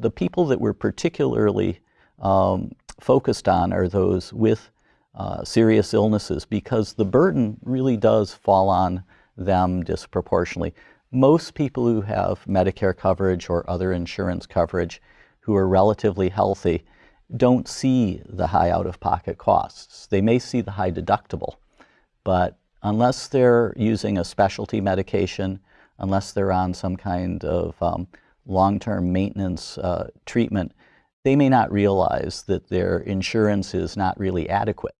the people that we're particularly um, focused on are those with uh, serious illnesses because the burden really does fall on them disproportionately. Most people who have Medicare coverage or other insurance coverage who are relatively healthy don't see the high out-of-pocket costs. They may see the high deductible, but unless they're using a specialty medication, unless they're on some kind of um, long-term maintenance uh, treatment, they may not realize that their insurance is not really adequate.